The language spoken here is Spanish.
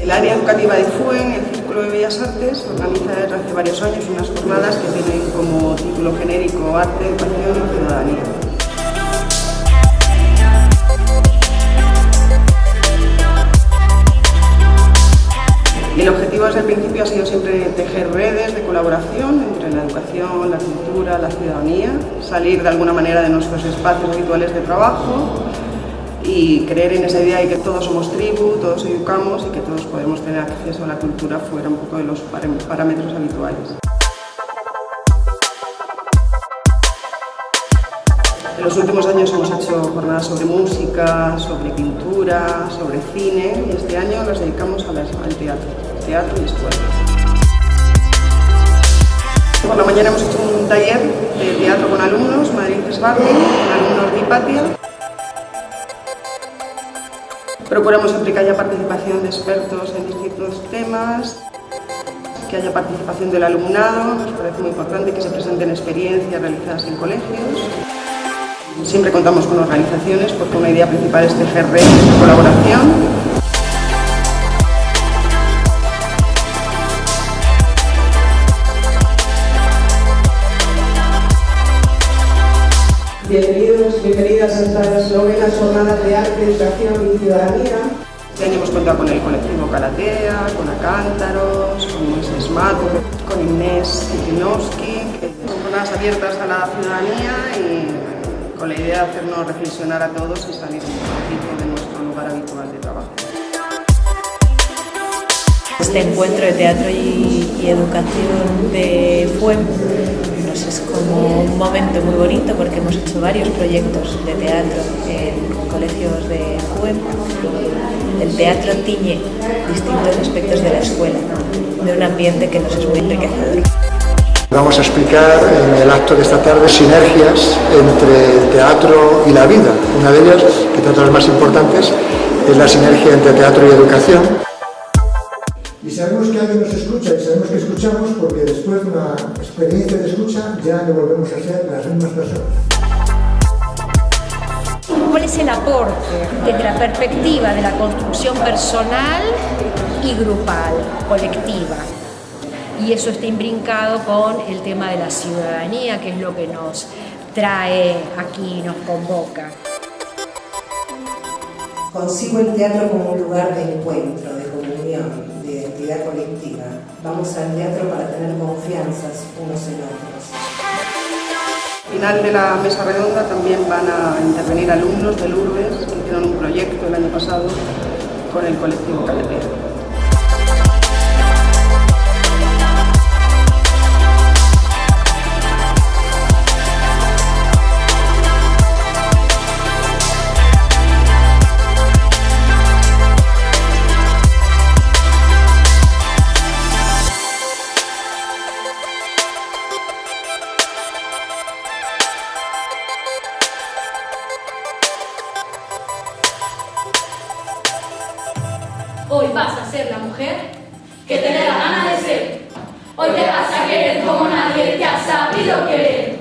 El área educativa de FUEN, el Círculo de Bellas Artes, organiza desde hace varios años unas jornadas que tienen como título genérico Arte, Educación y Ciudadanía. Desde el principio ha sido siempre tejer redes de colaboración entre la educación, la cultura, la ciudadanía, salir de alguna manera de nuestros espacios habituales de trabajo y creer en esa idea de que todos somos tribu, todos educamos y que todos podemos tener acceso a la cultura fuera un poco de los parámetros habituales. En los últimos años hemos hecho jornadas sobre música, sobre pintura, sobre cine y este año las dedicamos al teatro, teatro y escuelas. Por la mañana hemos hecho un taller de teatro con alumnos, Madrid Sbarni, con alumnos de Hipatia. Procuramos que haya participación de expertos en distintos temas, que haya participación del alumnado, nos parece muy importante que se presenten experiencias realizadas en colegios. Siempre contamos con organizaciones porque una idea principal es tejer redes de colaboración. Bienvenidos, bienvenidas a estas novenas jornadas de arte, educación y ciudadanía. Este año hemos contado con el colectivo Calatea, con Acántaros, con Moisés Mato, con Inés Kitinowski. Son jornadas abiertas a la ciudadanía y con la idea de hacernos reflexionar a todos y salir un poquito de nuestro lugar habitual de trabajo. Este encuentro de teatro y, educación de FUEM pues es como un momento muy bonito porque hemos hecho varios proyectos de teatro en colegios de FUEM. El teatro tiñe distintos aspectos de la escuela, de un ambiente que nos es muy enriquecedor. Vamos a explicar en el acto de esta tarde sinergias entre el teatro y la vida. Una de ellas, que trata de las más importantes, es la sinergia entre teatro y educación. Y sabemos que alguien nos escucha y sabemos que escuchamos porque después de una experiencia de escucha ya no volvemos a ser las mismas personas. ¿Cuál es el aporte desde la perspectiva de la construcción personal y grupal, colectiva? Y eso está imbrincado con el tema de la ciudadanía, que es lo que nos trae aquí, nos convoca. Consigo el teatro como un lugar de encuentro, de comunión, de identidad colectiva. Vamos al teatro para tener confianzas unos en otros. Al final de la mesa redonda también van a intervenir alumnos del URBES que hicieron un proyecto el año pasado con el colectivo Caletea. Hoy vas a ser la mujer que te dé la gana de ser. Hoy te vas a querer como nadie te ha sabido querer.